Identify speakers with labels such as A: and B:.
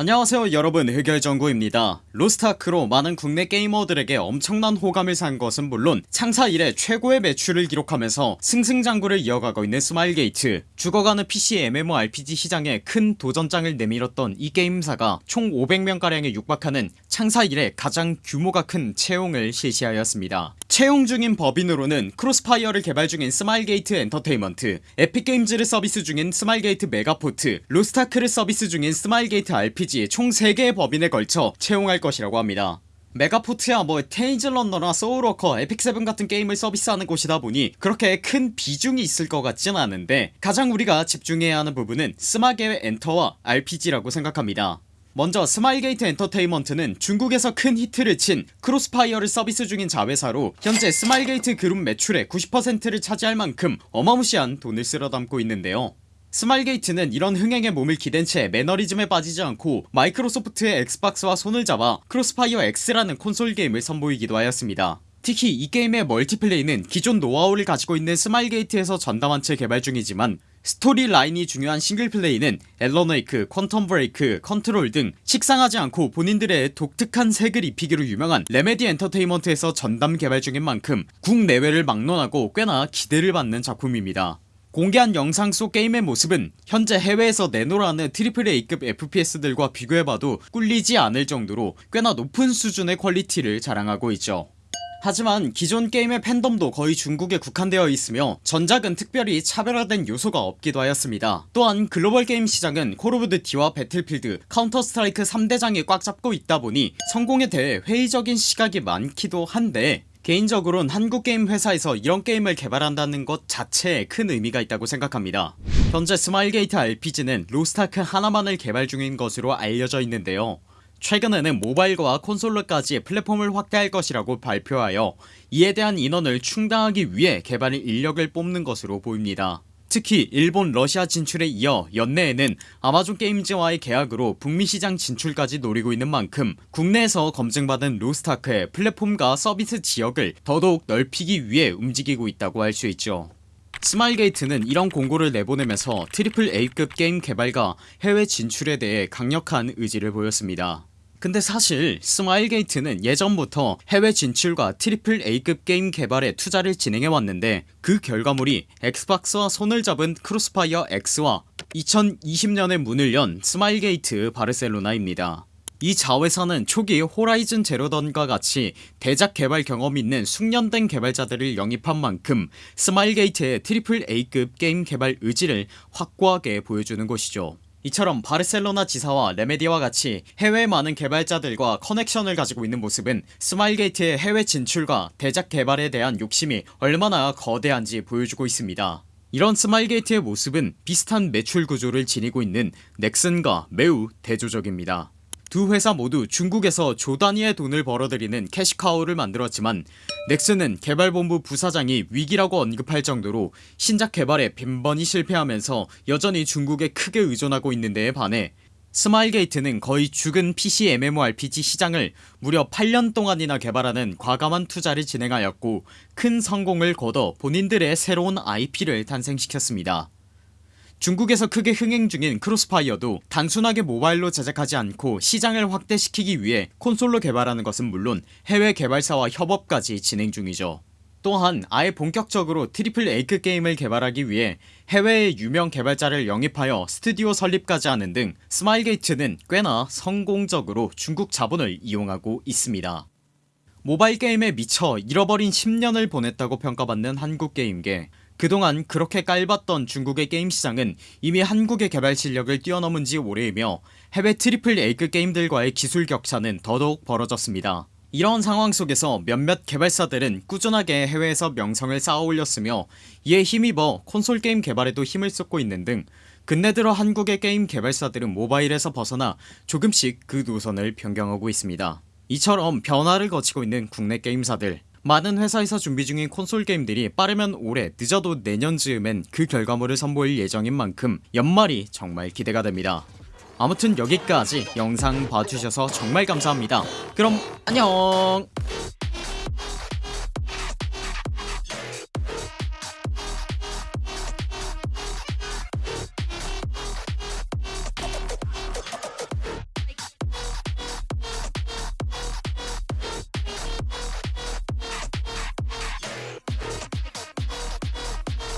A: 안녕하세요 여러분. 흑열전구입니다. 로스트아크로 많은 국내 게이머들에게 엄청난 호감을 산 것은 물론 창사 이래 최고의 매출을 기록하면서 승승장구를 이어가고 있는 스마일게이트. 죽어가는 PC MMORPG 시장에 큰 도전장을 내밀었던 이 게임사가 총 500명가량에 육박하는 창사 이래 가장 규모가 큰 채용을 실시하였습니다 채용 중인 법인으로는 크로스파이어를 개발 중인 스마일게이트 엔터테인먼트 에픽게임즈를 서비스 중인 스마일게이트 메가포트 로스타크를 서비스 중인 스마일게이트 RPG 총 3개의 법인에 걸쳐 채용할 것이라고 합니다. 메가포트야 뭐 테일즈런너나 소울워커 에픽세븐 같은 게임을 서비스하는 곳이다 보니 그렇게 큰 비중이 있을 것 같진 않은데 가장 우리가 집중해야 하는 부분은 스마게의 엔터와 RPG라고 생각합니다 먼저 스마일게이트 엔터테인먼트는 중국에서 큰 히트를 친 크로스파이어를 서비스 중인 자회사로 현재 스마일게이트 그룹 매출의 90%를 차지할 만큼 어마무시한 돈을 쓸어담고 있는데요. 스마일게이트는 이런 흥행에 몸을 기댄 채 매너리즘에 빠지지 않고 마이크로소프트의 엑스박스와 손을 잡아 크로스파이어 X라는 콘솔 게임을 선보이기도 하였습니다. 특히 이 게임의 멀티플레이는 기존 노하우를 가지고 있는 스마일게이트에서 전담한 채 개발 중이지만 스토리 라인이 중요한 싱글플레이는 앨런웨이크, 퀀텀 브레이크, 컨트롤 등 식상하지 않고 본인들의 독특한 색을 입히기로 유명한 레메디 엔터테인먼트에서 전담 개발 중인 만큼 국내외를 막론하고 꽤나 기대를 받는 작품입니다. 공개한 영상 속 게임의 모습은 현재 해외에서 내놓으라는 AAA급 FPS들과 비교해봐도 꿀리지 않을 정도로 꽤나 높은 수준의 퀄리티를 자랑하고 있죠 하지만 기존 게임의 팬덤도 거의 중국에 국한되어 있으며 전작은 특별히 차별화된 요소가 없기도 하였습니다. 또한 글로벌 게임 시장은 콜 오브 듀티와 배틀필드 카운터 스트라이크 3대장이 꽉 잡고 있다 보니 성공에 대해 회의적인 시각이 많기도 한데 개인적으론 한국 게임 회사에서 이런 게임을 개발한다는 것 자체에 큰 의미가 있다고 생각합니다. 현재 스마일게이트 RPG는 로스타크 하나만을 개발 중인 것으로 알려져 있는데요 최근에는 모바일과 콘솔로까지 플랫폼을 확대할 것이라고 발표하여 이에 대한 인원을 충당하기 위해 개발 인력을 뽑는 것으로 보입니다. 특히 일본 러시아 진출에 이어 연내에는 아마존 게임즈와의 계약으로 북미 시장 진출까지 노리고 있는 만큼 국내에서 검증받은 로스타크의 플랫폼과 서비스 지역을 더더욱 넓히기 위해 움직이고 있다고 할 수 있죠. 스마일게이트는 이런 공고를 내보내면서 트리플 A급 게임 개발과 해외 진출에 대해 강력한 의지를 보였습니다 근데 사실 스마일게이트는 예전부터 해외 진출과 트리플 A급 게임 개발에 투자를 진행해왔는데 그 결과물이 엑스박스와 손을 잡은 크로스파이어 X와 2020년에 문을 연 스마일게이트 바르셀로나입니다. 이 자회사는 초기 호라이즌 제로던과 같이 대작 개발 경험이 있는 숙련된 개발자들을 영입한 만큼 스마일게이트의 트리플 A급 게임 개발 의지를 확고하게 보여주는 곳이죠 이처럼 바르셀로나 지사와 레메디와 같이 해외 많은 개발자들과 커넥션을 가지고 있는 모습은 스마일게이트의 해외 진출과 대작 개발에 대한 욕심이 얼마나 거대한지 보여주고 있습니다. 이런 스마일게이트의 모습은 비슷한 매출 구조를 지니고 있는 넥슨과 매우 대조적입니다 두 회사 모두 중국에서 조 단위의 돈을 벌어들이는 캐시카우를 만들었지만 넥슨은 개발본부 부사장이 위기라고 언급할 정도로 신작 개발에 빈번히 실패하면서 여전히 중국에 크게 의존하고 있는 데에 반해 스마일게이트는 거의 죽은 PC MMORPG 시장을 무려 8년 동안이나 개발하는 과감한 투자를 진행하였고 큰 성공을 거둬 본인들의 새로운 IP를 탄생시켰습니다 중국에서 크게 흥행 중인 크로스파이어도 단순하게 모바일로 제작하지 않고 시장을 확대시키기 위해 콘솔로 개발하는 것은 물론 해외 개발사와 협업까지 진행 중이죠. 또한 아예 본격적으로 트리플 A급 게임을 개발하기 위해 해외의 유명 개발자를 영입하여 스튜디오 설립까지 하는 등 스마일게이트는 꽤나 성공적으로 중국 자본을 이용하고 있습니다. 모바일 게임에 미쳐 잃어버린 10년을 보냈다고 평가받는 한국 게임계 그동안 그렇게 깔봤던 중국의 게임 시장은 이미 한국의 개발 실력을 뛰어넘은 지 오래이며 해외 트리플 A급 게임들과의 기술 격차는 더더욱 벌어졌습니다. 이런 상황 속에서 몇몇 개발사들은 꾸준하게 해외에서 명성을 쌓아 올렸으며 이에 힘입어 콘솔 게임 개발에도 힘을 쏟고 있는 등 근래 들어 한국의 게임 개발사들은 모바일에서 벗어나 조금씩 그 노선을 변경하고 있습니다. 이처럼 변화를 거치고 있는 국내 게임사들 많은 회사에서 준비 중인 콘솔 게임들이 빠르면 올해 늦어도 내년 즈음엔 그 결과물을 선보일 예정인 만큼 연말이 정말 기대가 됩니다. 아무튼 여기까지 영상 봐주셔서 정말 감사합니다. 그럼 안녕